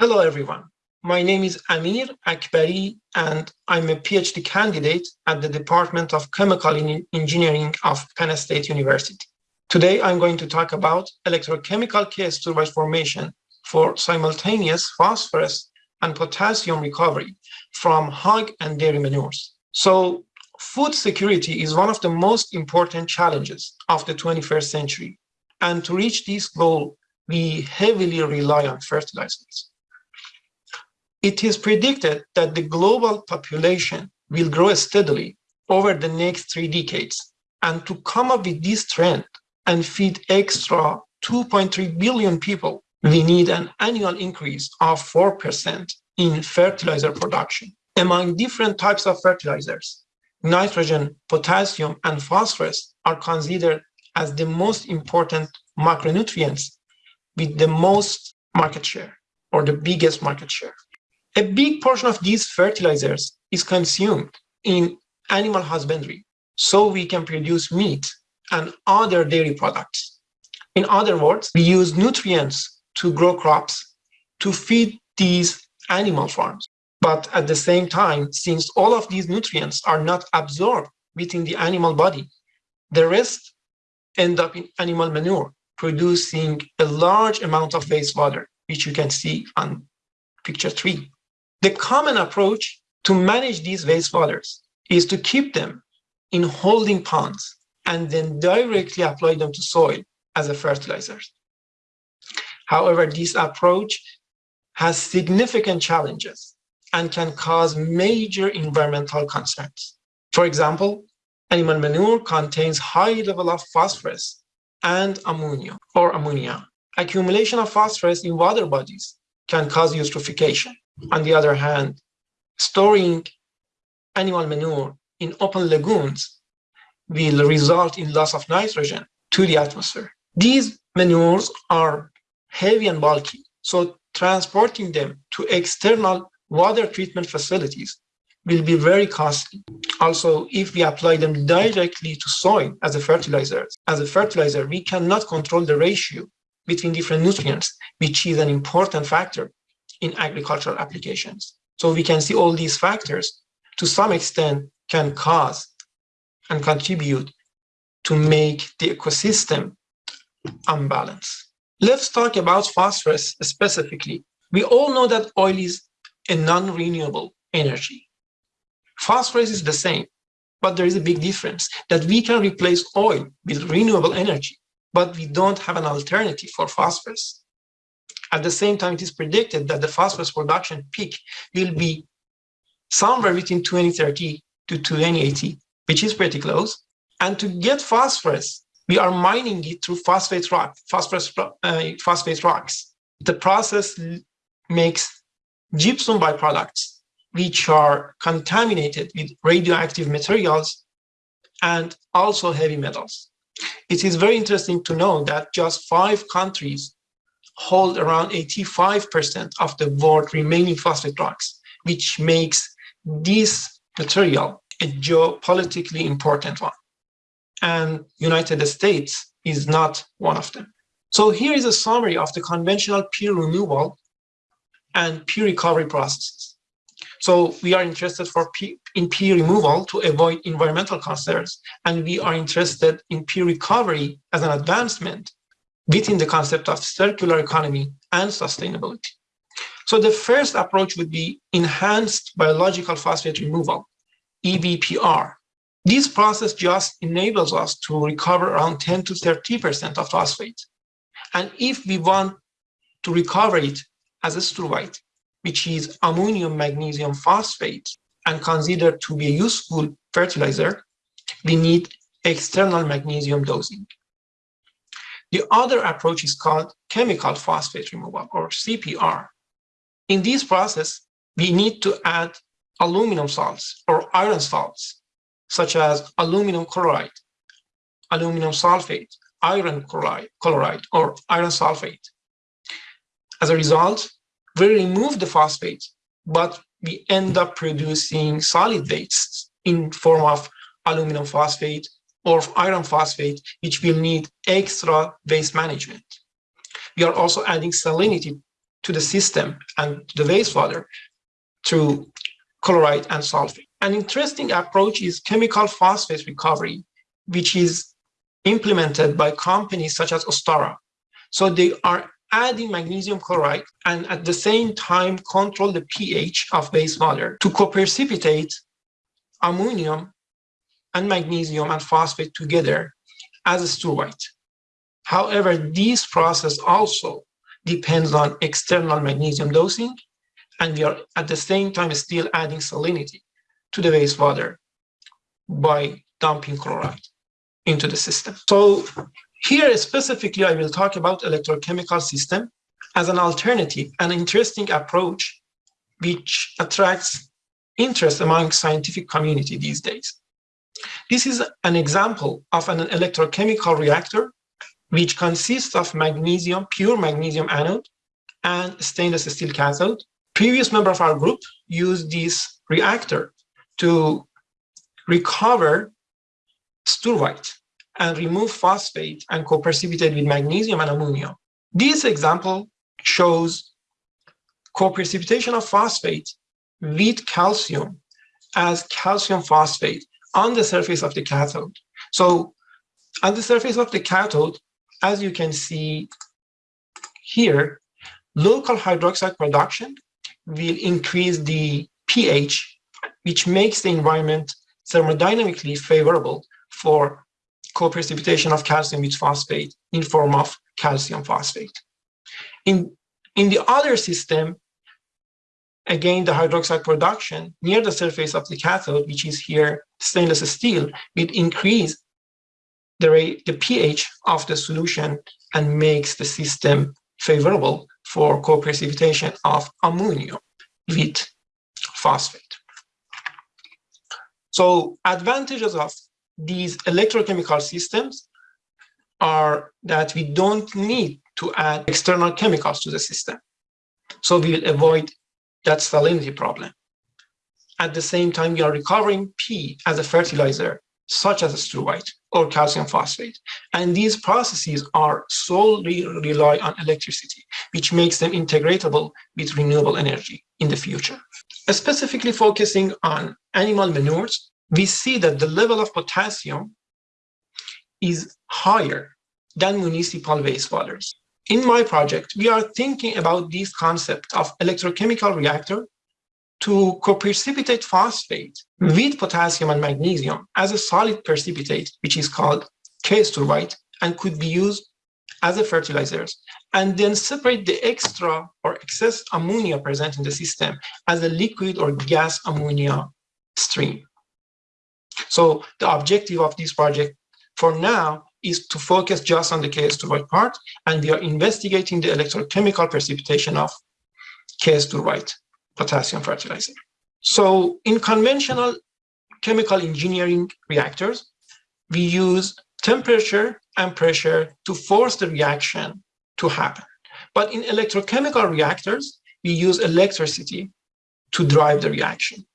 Hello, everyone. My name is Amir Akbari, and I'm a PhD candidate at the Department of Chemical Engineering of Penn State University. Today, I'm going to talk about electrochemical K-struvite formation for simultaneous phosphorus and potassium recovery from hog and dairy manures. So food security is one of the most important challenges of the 21st century. And to reach this goal, we heavily rely on fertilizers. It is predicted that the global population will grow steadily over the next three decades. And to come up with this trend and feed extra 2.3 billion people, we need an annual increase of 4% in fertilizer production. Among different types of fertilizers, nitrogen, potassium, and phosphorus are considered as the most important macronutrients with the most market share or the biggest market share. A big portion of these fertilizers is consumed in animal husbandry, so we can produce meat and other dairy products. In other words, we use nutrients to grow crops to feed these animal farms. But at the same time, since all of these nutrients are not absorbed within the animal body, the rest end up in animal manure, producing a large amount of wastewater, which you can see on picture three. The common approach to manage these wastewaters is to keep them in holding ponds and then directly apply them to soil as a fertilizer. However, this approach has significant challenges and can cause major environmental concerns. For example, animal manure contains high level of phosphorus and ammonia or ammonia. Accumulation of phosphorus in water bodies can cause eutrophication. On the other hand, storing animal manure in open lagoons will result in loss of nitrogen to the atmosphere. These manures are heavy and bulky, so transporting them to external water treatment facilities will be very costly. Also, if we apply them directly to soil as a fertilizer, as a fertilizer, we cannot control the ratio between different nutrients, which is an important factor in agricultural applications. So we can see all these factors to some extent can cause and contribute to make the ecosystem unbalanced. Let's talk about phosphorus specifically. We all know that oil is a non-renewable energy. Phosphorus is the same, but there is a big difference that we can replace oil with renewable energy, but we don't have an alternative for phosphorus. At the same time, it is predicted that the phosphorus production peak will be somewhere between 2030 to 2080, which is pretty close. And to get phosphorus, we are mining it through phosphate rock, phosphorus uh, phosphate rocks. The process makes gypsum byproducts, which are contaminated with radioactive materials and also heavy metals. It is very interesting to know that just five countries hold around 85% of the world remaining phosphate rocks, which makes this material a geopolitically important one. And United States is not one of them. So here is a summary of the conventional peer removal and peer recovery processes. So we are interested for in peer removal to avoid environmental concerns, and we are interested in peer recovery as an advancement within the concept of circular economy and sustainability. So the first approach would be enhanced biological phosphate removal, EBPR. This process just enables us to recover around 10 to 30% of phosphate. And if we want to recover it as a struvite, which is ammonium magnesium phosphate, and considered to be a useful fertilizer, we need external magnesium dosing. The other approach is called chemical phosphate removal or CPR. In this process, we need to add aluminum salts or iron salts, such as aluminum chloride, aluminum sulfate, iron chloride, chloride or iron sulfate. As a result, we remove the phosphate, but we end up producing solid wastes in form of aluminum phosphate, or iron phosphate, which will need extra waste management. We are also adding salinity to the system and to the wastewater through chloride and sulfate. An interesting approach is chemical phosphate recovery, which is implemented by companies such as Ostara. So they are adding magnesium chloride and at the same time control the pH of wastewater to co-precipitate ammonium and magnesium and phosphate together as a struvite. However, this process also depends on external magnesium dosing, and we are at the same time still adding salinity to the wastewater by dumping chloride into the system. So here specifically, I will talk about electrochemical system as an alternative, an interesting approach which attracts interest among scientific community these days. This is an example of an electrochemical reactor which consists of magnesium, pure magnesium anode and stainless steel cathode. Previous member of our group used this reactor to recover struvite and remove phosphate and co-precipitate with magnesium and ammonium. This example shows co-precipitation of phosphate with calcium as calcium phosphate on the surface of the cathode. So on the surface of the cathode, as you can see here, local hydroxide production will increase the pH, which makes the environment thermodynamically favorable for co-precipitation of calcium with phosphate in form of calcium phosphate. In, in the other system, again, the hydroxide production near the surface of the cathode, which is here stainless steel, will increase the, rate, the pH of the solution and makes the system favorable for co-precipitation of ammonium with phosphate. So advantages of these electrochemical systems are that we don't need to add external chemicals to the system. So we will avoid that salinity problem. At the same time, we are recovering P as a fertilizer, such as struvite or calcium phosphate. And these processes are solely rely on electricity, which makes them integratable with renewable energy in the future. Specifically focusing on animal manures, we see that the level of potassium is higher than municipal wastewaters. In my project, we are thinking about this concept of electrochemical reactor to co-precipitate phosphate hmm. with potassium and magnesium as a solid precipitate, which is called K-struvite, and could be used as a fertilizers, and then separate the extra or excess ammonia present in the system as a liquid or gas ammonia stream. So the objective of this project for now is to focus just on the K-struvite part, and we are investigating the electrochemical precipitation of K-struvite potassium fertilizer. So in conventional chemical engineering reactors, we use temperature and pressure to force the reaction to happen. But in electrochemical reactors, we use electricity to drive the reaction.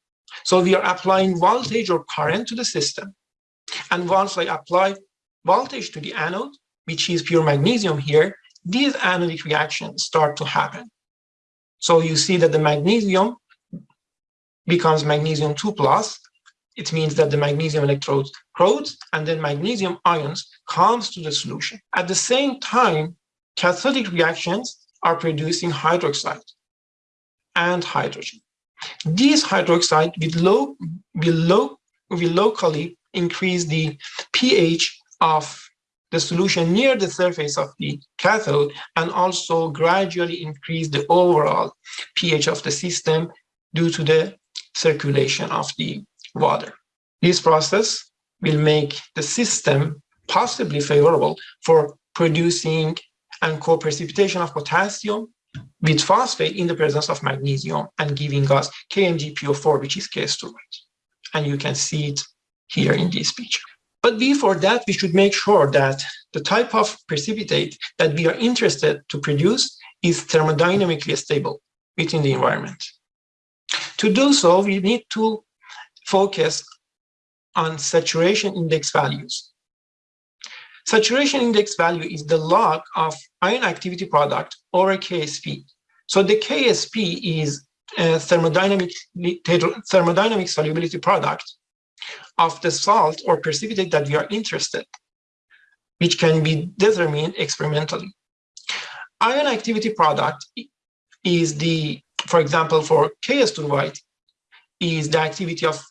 So we are applying voltage or current to the system. And once I apply voltage to the anode, which is pure magnesium here, these anodic reactions start to happen. So you see that the magnesium becomes magnesium 2 plus. It means that the magnesium electrodes corrodes and then magnesium ions comes to the solution. At the same time, cathodic reactions are producing hydroxide and hydrogen. These hydroxide will, will, will locally increase the pH of the solution near the surface of the cathode and also gradually increase the overall pH of the system due to the circulation of the water. This process will make the system possibly favorable for producing and co-precipitation of potassium with phosphate in the presence of magnesium and giving us KMgPO4, which is K-struvite. And you can see it here in this picture. But before that, we should make sure that the type of precipitate that we are interested to produce is thermodynamically stable within the environment. To do so, we need to focus on saturation index values. Saturation index value is the log of ion activity product over KSP So the KSP is a thermodynamic, thermodynamic solubility product of the salt or precipitate that we are interested, which can be determined experimentally. Ion activity product is the, for example, for K-struvite, is the activity of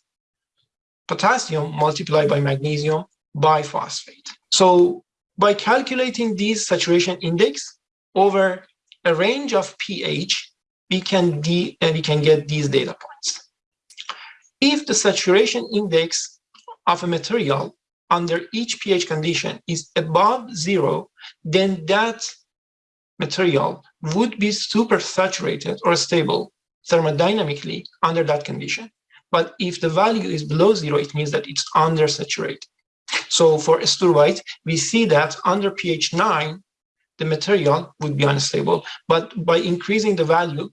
potassium multiplied by magnesium by phosphate. So by calculating this saturation index over a range of pH, we can, de we can get these data points. If the saturation index of a material under each pH condition is above zero, then that material would be supersaturated or stable thermodynamically under that condition. But if the value is below zero, it means that it's undersaturated. So for toluite, we see that under pH 9, the material would be unstable. But by increasing the value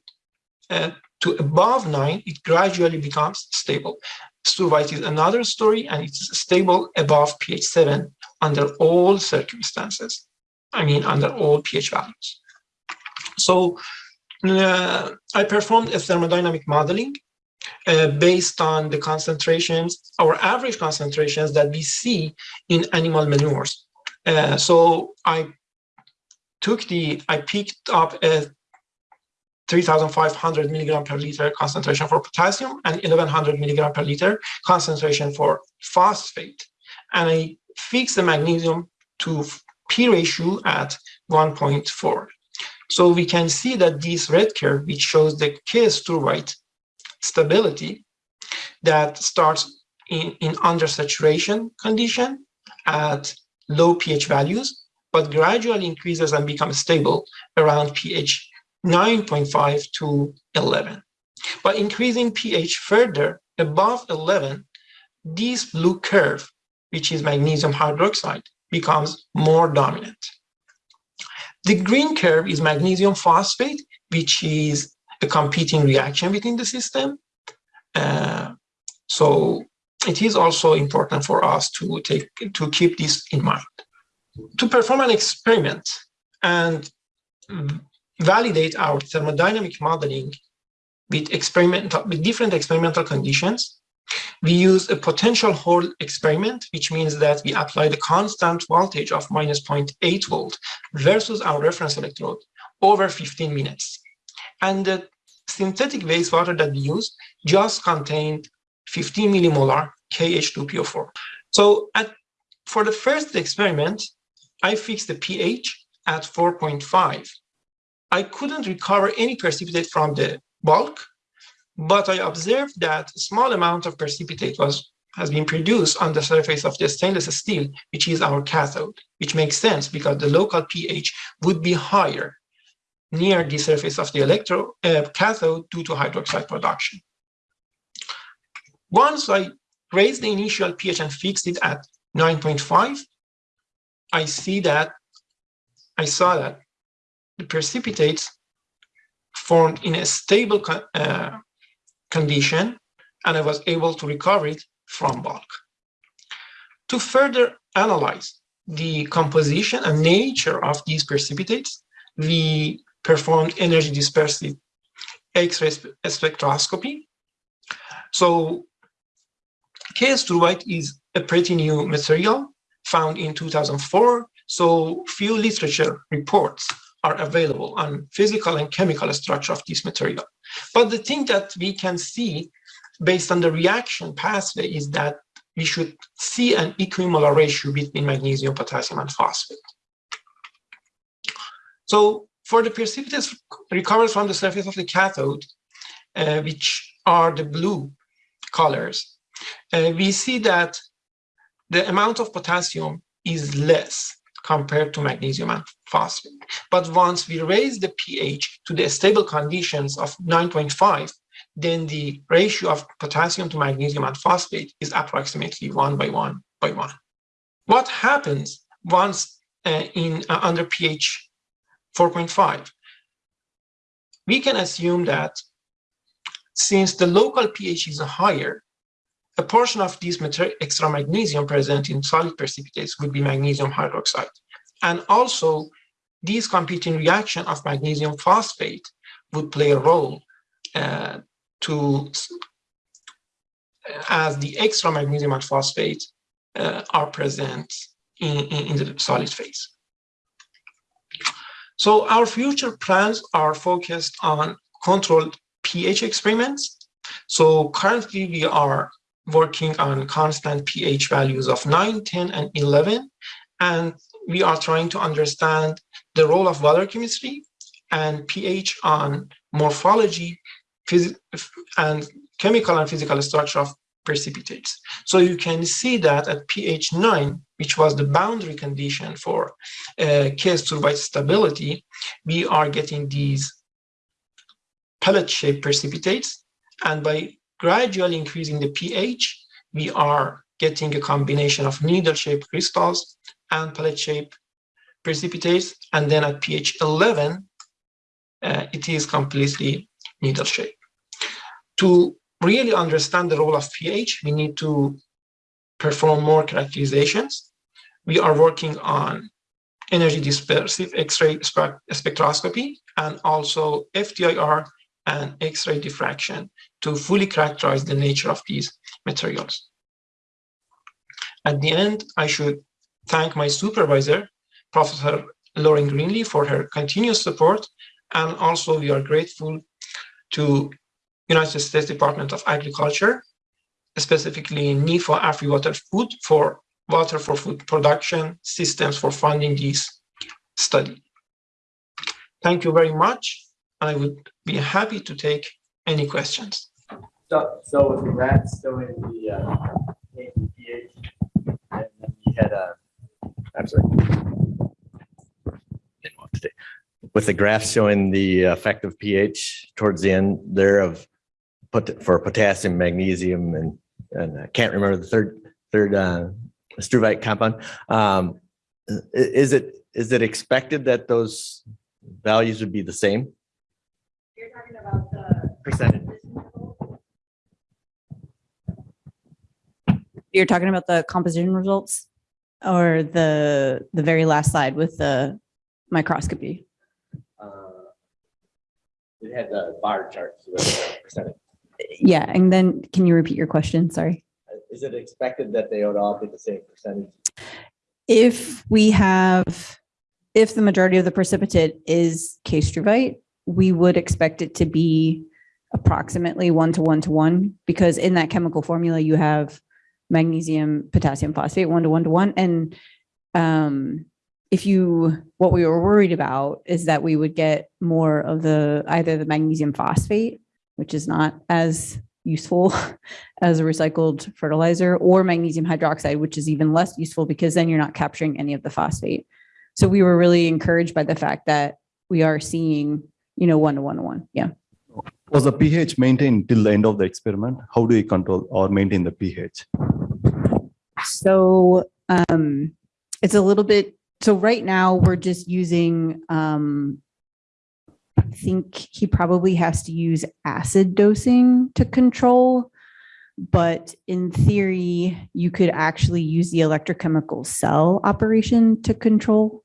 uh, to above 9, it gradually becomes stable. Struvite is another story, and it's stable above pH 7 under all circumstances. I mean, under all pH values. So uh, I performed a thermodynamic modeling uh, based on the concentrations, our average concentrations that we see in animal manures. Uh, so I took the, I picked up a 3,500 milligram per liter concentration for potassium and 1,100 milligram per liter concentration for phosphate. And I fixed the magnesium to P ratio at 1.4. So we can see that this red curve, which shows the K-struvite stability that starts in, in undersaturation condition at low pH values, but gradually increases and becomes stable around pH 9.5 to 11. By increasing pH further above 11, this blue curve, which is magnesium hydroxide, becomes more dominant. The green curve is magnesium phosphate, which is a competing reaction within the system. Uh, so it is also important for us to take to keep this in mind. To perform an experiment and validate our thermodynamic modeling with experimental with different experimental conditions, we use a potential hold experiment, which means that we apply the constant voltage of minus 0.8 volt versus our reference electrode over 15 minutes. And the synthetic wastewater that we use just contained 15 millimolar KH2PO4. So at, for the first experiment, I fixed the pH at 4.5. I couldn't recover any precipitate from the bulk, but I observed that a small amount of precipitate was has been produced on the surface of the stainless steel, which is our cathode, which makes sense because the local pH would be higher near the surface of the electro uh, cathode due to hydroxide production. Once I raised the initial pH and fixed it at 9.5, I see that I saw that the precipitates formed in a stable uh, condition, and I was able to recover it from bulk. To further analyze the composition and nature of these precipitates, we performed energy dispersive X-ray spectroscopy. So K-struvite is a pretty new material found in 2004. So few literature reports are available on physical and chemical structure of this material. But the thing that we can see based on the reaction pathway is that we should see an equimolar ratio between magnesium, potassium, and phosphate. So for the precipitates recovered from the surface of the cathode, uh, which are the blue colors, uh, we see that the amount of potassium is less compared to magnesium and But once we raise the pH to the stable conditions of 9.5, then the ratio of potassium to magnesium and phosphate is approximately one by one by one. What happens once uh, in uh, under pH 4.5? We can assume that since the local pH is higher, a portion of this extra magnesium present in solid precipitates would be magnesium hydroxide. And also, this competing reaction of magnesium phosphate would play a role uh, to as the extra magnesium and phosphate uh, are present in, in, in the solid phase. So our future plans are focused on controlled pH experiments. So currently we are working on constant pH values of 9, 10, and 11. And we are trying to understand the role of water chemistry and pH on morphology and chemical and physical structure of precipitates. So you can see that at pH 9, which was the boundary condition for uh, K-struvite stability, we are getting these pellet-shaped precipitates. And by gradually increasing the pH, we are getting a combination of needle-shaped crystals and pellet shape precipitates. And then at pH 11, uh, it is completely needle shape. To really understand the role of pH, we need to perform more characterizations. We are working on energy dispersive X-ray spectroscopy and also FTIR and X-ray diffraction to fully characterize the nature of these materials. At the end, I should thank my supervisor, Professor Lauren Greenlee, for her continuous support. And also we are grateful to United States Department of Agriculture, specifically NIFA AFRI Water Food for water for food production systems for funding this study. Thank you very much. I would be happy to take any questions. So, so with the rats still in the uh, pH, and then you had a. Absolutely. Didn't want to. With the graph showing the effective pH towards the end there of put for potassium, magnesium, and and I can't remember the third third uh, struvite compound. Um, is it is it expected that those values would be the same? You're talking about the Percentage. You're talking about the composition results or the, the very last slide with the microscopy? Uh, it had the bar the percentage. Yeah, and then can you repeat your question? Sorry. Is it expected that they would all be the same percentage? If we have, if the majority of the precipitate is K-struvite, we would expect it to be approximately one to one to one because in that chemical formula you have magnesium, potassium phosphate, one to one to one. And um, if you, what we were worried about is that we would get more of the, either the magnesium phosphate, which is not as useful as a recycled fertilizer, or magnesium hydroxide, which is even less useful because then you're not capturing any of the phosphate. So we were really encouraged by the fact that we are seeing, you know, one to one to one. Yeah. Was the pH maintained till the end of the experiment? How do you control or maintain the pH? So um, it's a little bit, so right now we're just using, um, I think he probably has to use acid dosing to control. But in theory, you could actually use the electrochemical cell operation to control.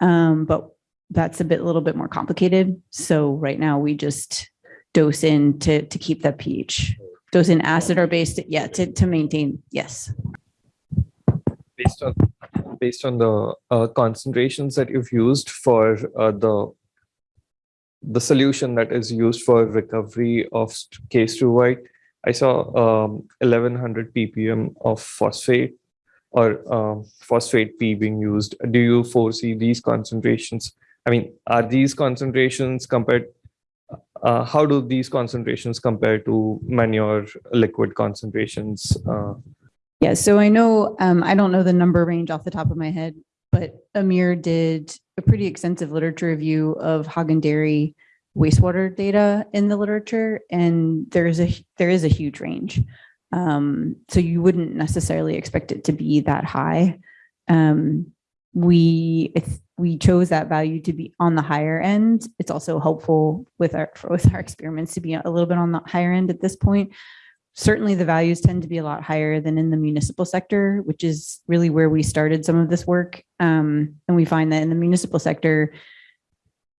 Um, but that's a bit, a little bit more complicated. So right now we just dose in to, to keep that pH. Dose in acid or base, yeah, to, to maintain, yes. based on based on the uh, concentrations that you've used for uh, the the solution that is used for recovery of st- K-struvite, I saw um, 1100 ppm of phosphate or um, phosphate P being used. Do you foresee these concentrations? I mean, are these concentrations compared? Uh, how do these concentrations compare to manure liquid concentrations? Uh, Yeah, so I know, um, I don't know the number range off the top of my head, but Amir did a pretty extensive literature review of hog and dairy wastewater data in the literature, and there's a, there is a huge range. Um, so you wouldn't necessarily expect it to be that high. Um, we, we chose that value to be on the higher end. It's also helpful with our, with our experiments to be a little bit on the higher end at this point certainly the values tend to be a lot higher than in the municipal sector, which is really where we started some of this work. Um, and we find that in the municipal sector,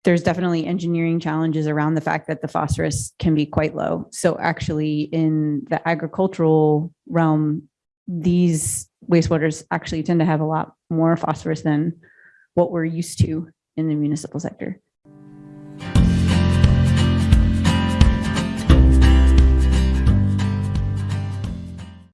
there's definitely engineering challenges around the fact that the phosphorus can be quite low. So actually in the agricultural realm, these wastewaters actually tend to have a lot more phosphorus than what we're used to in the municipal sector.